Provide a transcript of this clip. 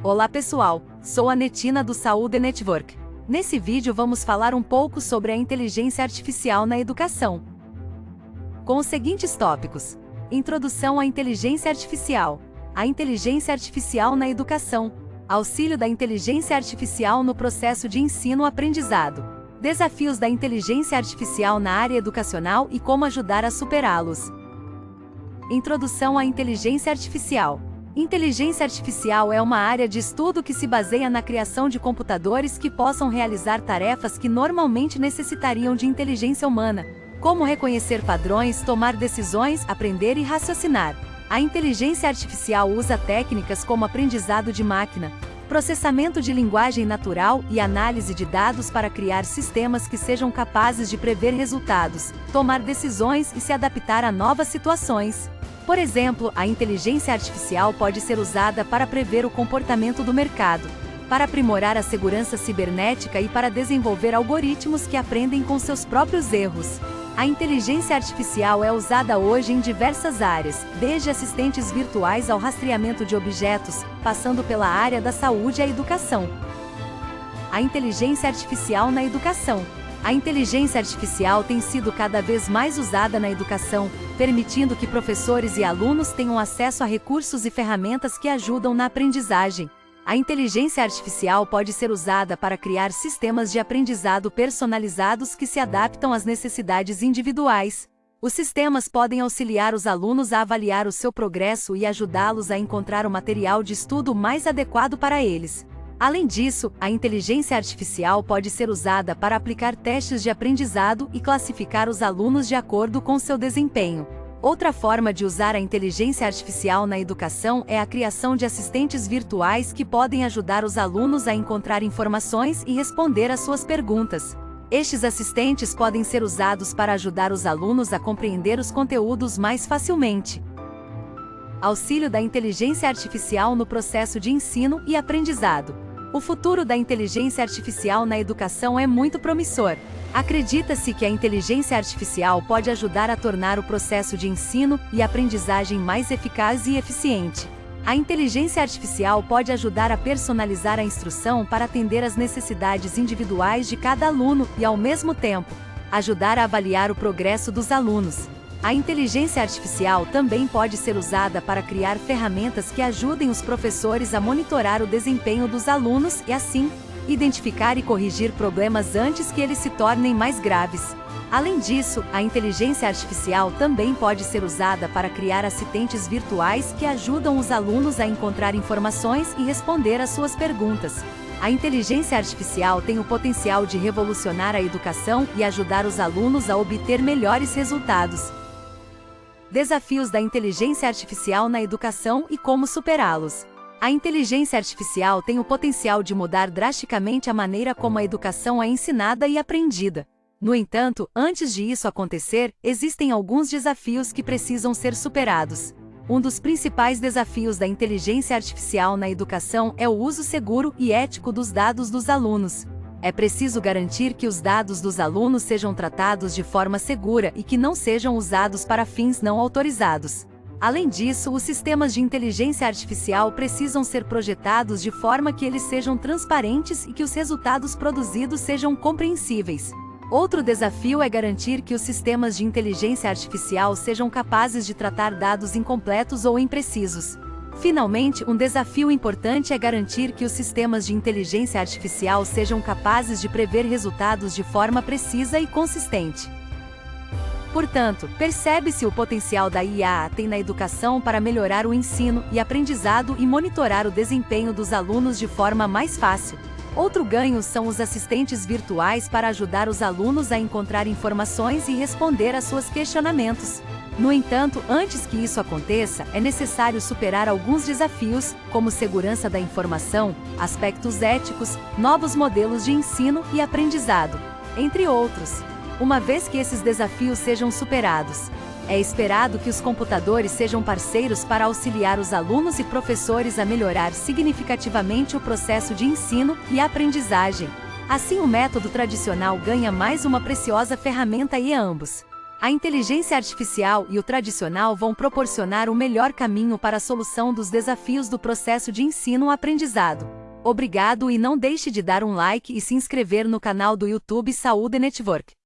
Olá pessoal, sou a Netina do Saúde Network. Nesse vídeo vamos falar um pouco sobre a inteligência artificial na educação. Com os seguintes tópicos. Introdução à inteligência artificial. A inteligência artificial na educação. Auxílio da inteligência artificial no processo de ensino-aprendizado. Desafios da inteligência artificial na área educacional e como ajudar a superá-los. Introdução à inteligência artificial. Inteligência artificial é uma área de estudo que se baseia na criação de computadores que possam realizar tarefas que normalmente necessitariam de inteligência humana, como reconhecer padrões, tomar decisões, aprender e raciocinar. A inteligência artificial usa técnicas como aprendizado de máquina, processamento de linguagem natural e análise de dados para criar sistemas que sejam capazes de prever resultados, tomar decisões e se adaptar a novas situações. Por exemplo, a inteligência artificial pode ser usada para prever o comportamento do mercado, para aprimorar a segurança cibernética e para desenvolver algoritmos que aprendem com seus próprios erros. A inteligência artificial é usada hoje em diversas áreas, desde assistentes virtuais ao rastreamento de objetos, passando pela área da saúde e a educação. A inteligência artificial na educação. A inteligência artificial tem sido cada vez mais usada na educação, permitindo que professores e alunos tenham acesso a recursos e ferramentas que ajudam na aprendizagem. A inteligência artificial pode ser usada para criar sistemas de aprendizado personalizados que se adaptam às necessidades individuais. Os sistemas podem auxiliar os alunos a avaliar o seu progresso e ajudá-los a encontrar o material de estudo mais adequado para eles. Além disso, a inteligência artificial pode ser usada para aplicar testes de aprendizado e classificar os alunos de acordo com seu desempenho. Outra forma de usar a inteligência artificial na educação é a criação de assistentes virtuais que podem ajudar os alunos a encontrar informações e responder às suas perguntas. Estes assistentes podem ser usados para ajudar os alunos a compreender os conteúdos mais facilmente. Auxílio da inteligência artificial no processo de ensino e aprendizado. O futuro da inteligência artificial na educação é muito promissor. Acredita-se que a inteligência artificial pode ajudar a tornar o processo de ensino e aprendizagem mais eficaz e eficiente. A inteligência artificial pode ajudar a personalizar a instrução para atender às necessidades individuais de cada aluno e, ao mesmo tempo, ajudar a avaliar o progresso dos alunos. A inteligência artificial também pode ser usada para criar ferramentas que ajudem os professores a monitorar o desempenho dos alunos e, assim, identificar e corrigir problemas antes que eles se tornem mais graves. Além disso, a inteligência artificial também pode ser usada para criar assistentes virtuais que ajudam os alunos a encontrar informações e responder às suas perguntas. A inteligência artificial tem o potencial de revolucionar a educação e ajudar os alunos a obter melhores resultados. Desafios da inteligência artificial na educação e como superá-los. A inteligência artificial tem o potencial de mudar drasticamente a maneira como a educação é ensinada e aprendida. No entanto, antes de isso acontecer, existem alguns desafios que precisam ser superados. Um dos principais desafios da inteligência artificial na educação é o uso seguro e ético dos dados dos alunos. É preciso garantir que os dados dos alunos sejam tratados de forma segura e que não sejam usados para fins não autorizados. Além disso, os sistemas de inteligência artificial precisam ser projetados de forma que eles sejam transparentes e que os resultados produzidos sejam compreensíveis. Outro desafio é garantir que os sistemas de inteligência artificial sejam capazes de tratar dados incompletos ou imprecisos. Finalmente, um desafio importante é garantir que os sistemas de inteligência artificial sejam capazes de prever resultados de forma precisa e consistente. Portanto, percebe-se o potencial da IA tem na educação para melhorar o ensino e aprendizado e monitorar o desempenho dos alunos de forma mais fácil. Outro ganho são os assistentes virtuais para ajudar os alunos a encontrar informações e responder a seus questionamentos. No entanto, antes que isso aconteça, é necessário superar alguns desafios, como segurança da informação, aspectos éticos, novos modelos de ensino e aprendizado, entre outros. Uma vez que esses desafios sejam superados, é esperado que os computadores sejam parceiros para auxiliar os alunos e professores a melhorar significativamente o processo de ensino e aprendizagem. Assim, o método tradicional ganha mais uma preciosa ferramenta e ambos. A inteligência artificial e o tradicional vão proporcionar o melhor caminho para a solução dos desafios do processo de ensino-aprendizado. Obrigado e não deixe de dar um like e se inscrever no canal do YouTube Saúde Network.